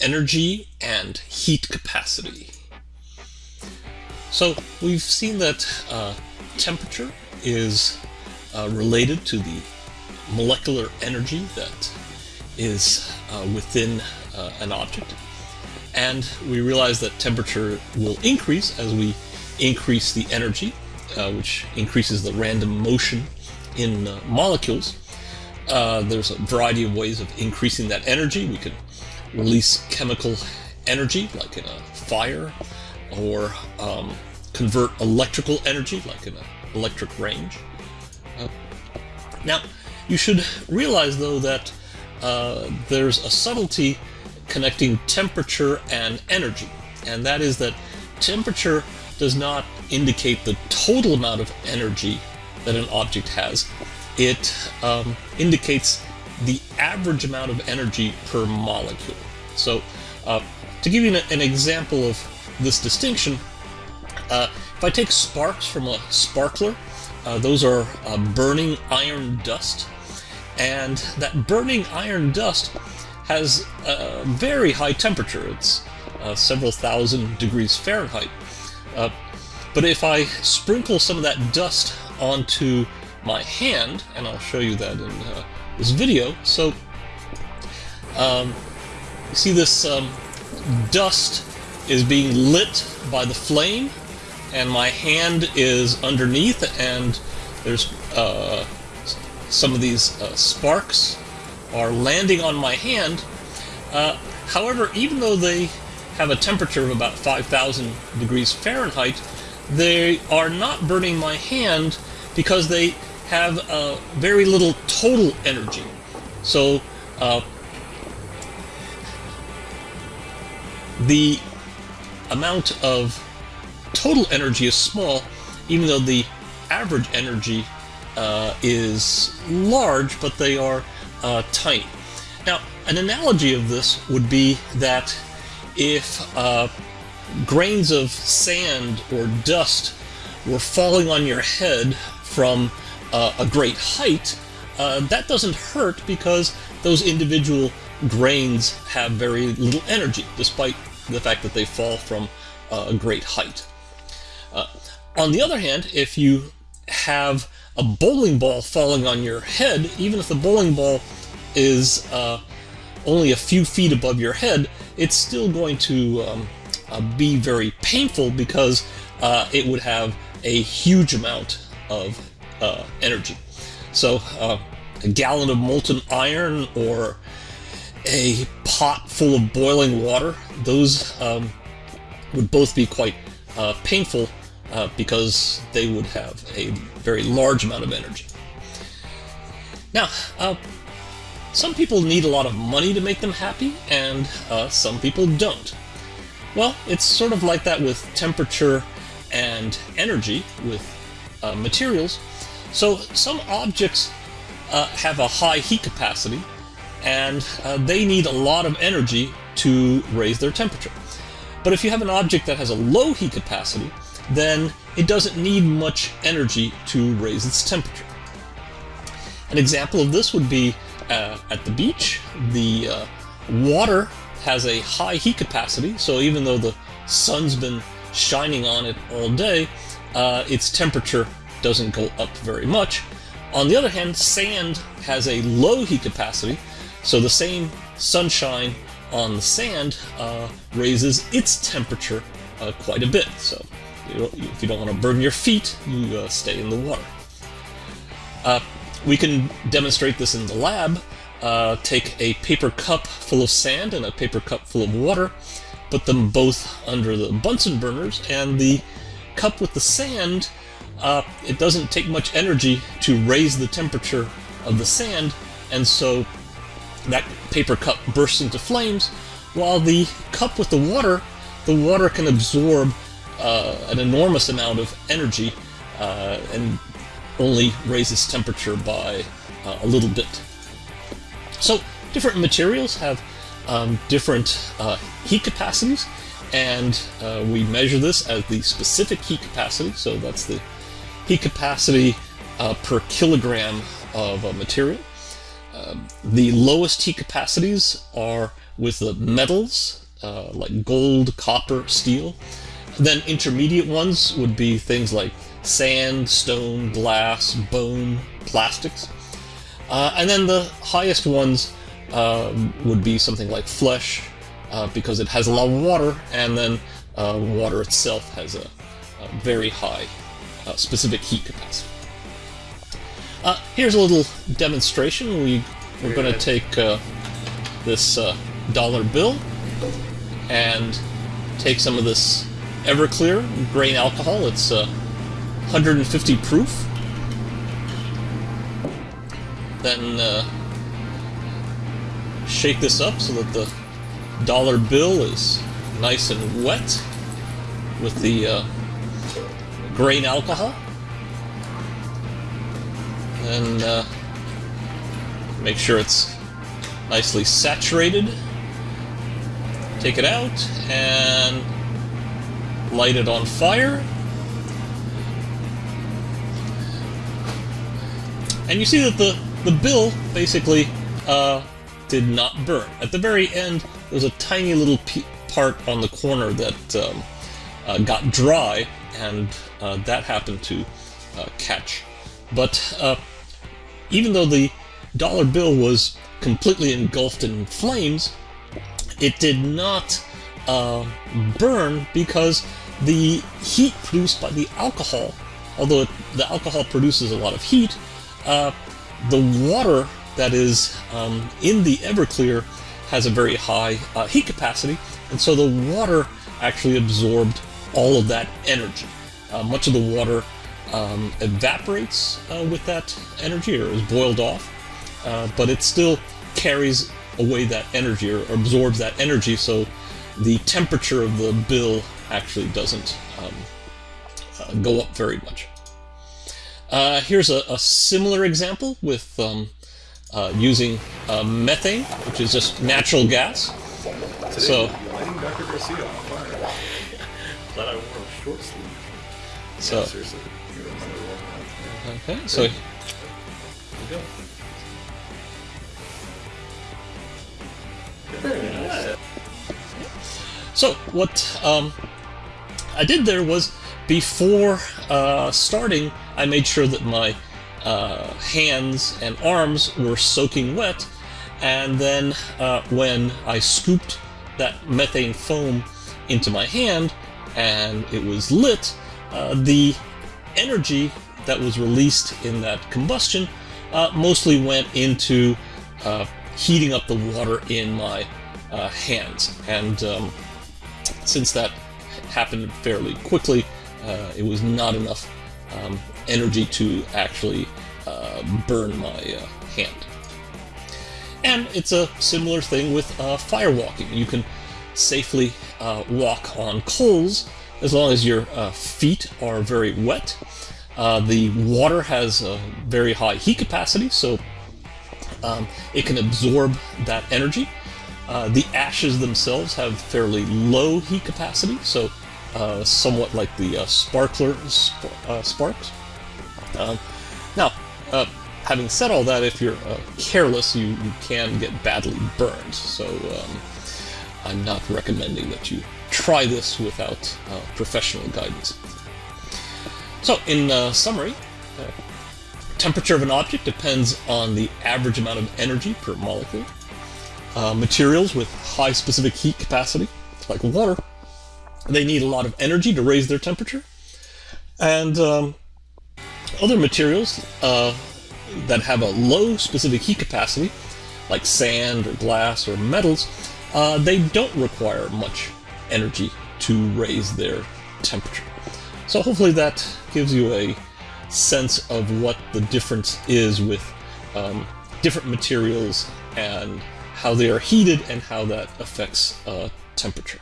energy and heat capacity. So we've seen that uh, temperature is uh, related to the molecular energy that is uh, within uh, an object. And we realize that temperature will increase as we increase the energy, uh, which increases the random motion in uh, molecules. There's a variety of ways of increasing that energy. We can release chemical energy, like in a fire, or um, convert electrical energy, like in an electric range. Uh, now, you should realize, though, that uh, there's a subtlety connecting temperature and energy, and that is that temperature does not indicate the total amount of energy that an object has. It um, indicates the average amount of energy per molecule. So, uh, to give you an, an, example of this distinction, uh, if I take sparks from a sparkler, uh, those are uh, burning iron dust, and that burning iron dust has a very high temperature. It's uh, several thousand degrees Fahrenheit. Uh, but if I sprinkle some of that dust onto my hand, and I'll show you that in this video. So, um, you see this um, dust is being lit by the flame, and my hand is underneath, and there's uh, some of these uh, sparks are landing on my hand. Uh, however, even though they have a temperature of about 5,000 degrees Fahrenheit, they are not burning my hand because they have uh, very little total energy. So uh, the amount of total energy is small, even though the average energy uh, is large, but they are uh, tiny. Now, an analogy of this would be that if uh, grains of sand or dust were falling on your head from uh, a great height, uh, that doesn't hurt because those individual grains have very little energy, despite the fact that they fall from uh, a great height. Uh, on the other hand, if you have a bowling ball falling on your head, even if the bowling ball is uh, only a few feet above your head, it's still going to um, uh, be very painful because uh, it would have a huge amount of uh, energy. So uh, a gallon of molten iron or a pot full of boiling water, those um, would both be quite uh, painful uh, because they would have a very large amount of energy. Now, uh, some people need a lot of money to make them happy, and uh, some people don't. Well, it's sort of like that with temperature and energy with uh, materials. So some objects uh, have a high heat capacity, and uh, they need a lot of energy to raise their temperature. But if you have an object that has a low heat capacity, then it doesn't need much energy to raise its temperature. An example of this would be uh, at the beach. The uh, water has a high heat capacity, so even though the sun's been shining on it all day, uh, its temperature doesn't go up very much. On the other hand, sand has a low heat capacity, so the same sunshine on the sand uh, raises its temperature uh, quite a bit. So you if you don't want to burn your feet, you uh, stay in the water. Uh, we can demonstrate this in the lab. Uh, take a paper cup full of sand and a paper cup full of water, put them both under the Bunsen burners, and the cup with the sand, uh, it doesn't take much energy to raise the temperature of the sand, and so that paper cup bursts into flames, while the cup with the water, the water can absorb uh, an enormous amount of energy uh, and only raises temperature by uh, a little bit. So different materials have um, different uh, heat capacities, and uh, we measure this as the specific heat capacity. So that's the heat capacity uh, per kilogram of a material. Um, the lowest heat capacities are with the metals, uh, like gold, copper, steel. Then intermediate ones would be things like sand, stone, glass, bone, plastics. Uh, and then the highest ones um, would be something like flesh, uh, because it has a lot of water, and then uh, water itself has a, a very high uh, specific heat capacity. Uh, here's a little demonstration. We, we're going to take uh, this dollar bill and take some of this Everclear grain alcohol. It's 150 proof. Then uh, shake this up so that the dollar bill is nice and wet with the uh, grain alcohol. And uh, make sure it's nicely saturated. Take it out and light it on fire. And you see that the, the bill basically uh, did not burn. At the very end, there's a tiny little part on the corner that um, uh, got dry, and uh, that happened to uh, catch. But uh, even though the dollar bill was completely engulfed in flames, it did not uh, burn because the heat produced by the alcohol, although it, the alcohol produces a lot of heat, uh, the water that is um, in the Everclear has a very high uh, heat capacity, and so the water actually absorbed all of that energy. Uh, much of the water um, evaporates uh, with that energy or is boiled off, uh, but it still carries away that energy or absorbs that energy, so the temperature of the bill actually doesn't um, uh, go up very much. Uh, here's a, a, similar example with um, uh, using uh, methane, which is just natural gas. Today, so, Glad I wore a short sleeve. So, yeah, seriously. Okay, so. Very nice. So what um, I did there was before uh, starting, I made sure that my uh, hands and arms were soaking wet, and then uh, when I scooped that methane foam into my hand and it was lit, uh, the energy that was released in that combustion uh, mostly went into uh, heating up the water in my uh, hands. And um, since that happened fairly quickly, uh, it was not enough um, energy to actually uh, burn my hand. And it's a similar thing with firewalking. You can safely uh, walk on coals as long as your uh, feet are very wet. the water has a very high heat capacity, so um, it can absorb that energy. Uh, the ashes themselves have fairly low heat capacity, so uh, somewhat like the uh, sparkler sp uh, sparks. Um, now, uh, having said all that, if you're careless, you, you can get badly burned, so um, I'm not recommending that you try this without professional guidance. So, in summary, temperature of an object depends on the average amount of energy per molecule. Uh, materials with high specific heat capacity, like water, they need a lot of energy to raise their temperature. And um, other materials uh, that have a low specific heat capacity, like sand or glass or metals, uh, they don't require much energy to raise their temperature. So hopefully that gives you a sense of what the difference is with um, different materials and how they are heated and how that affects uh, temperature.